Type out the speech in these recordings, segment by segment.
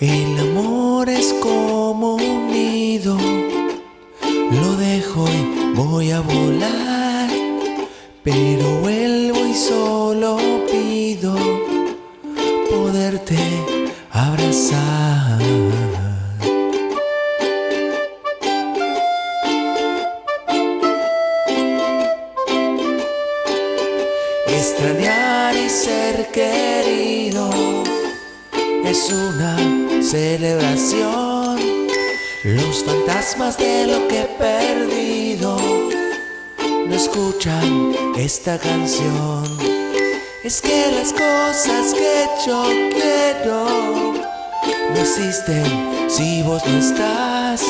El amor es como un nido, lo dejo y voy a volar, pero vuelvo y solo pido poderte abrazar. Extrañar y ser querido es una celebración. Los fantasmas de lo que he perdido no escuchan esta canción. Es que las cosas que yo quiero no existen si vos no estás.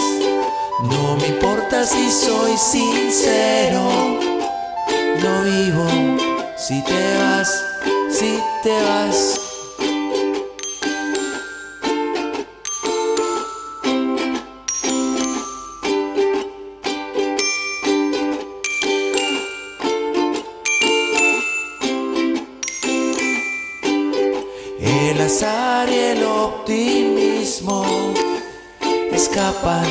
No me importa si soy sincero, no vivo si te vas, si te vas. El azar y el optimismo escapan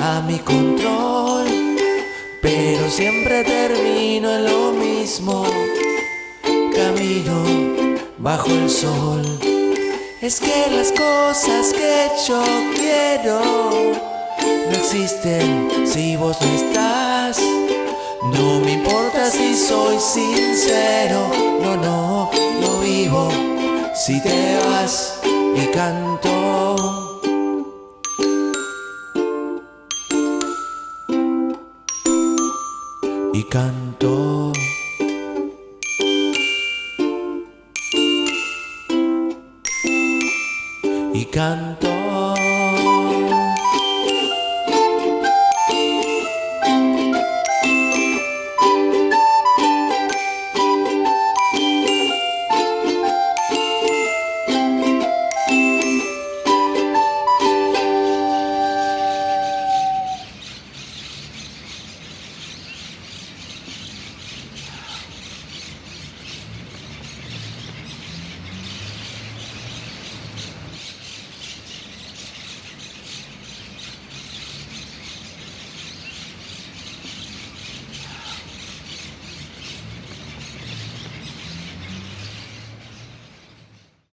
a mi control, pero siempre termino en lo mismo, camino bajo el sol. Es que las cosas que yo quiero no existen si vos no estás. No me importa si soy sincero, no, no, no vivo si te vas y canto. Y canto. Y canto.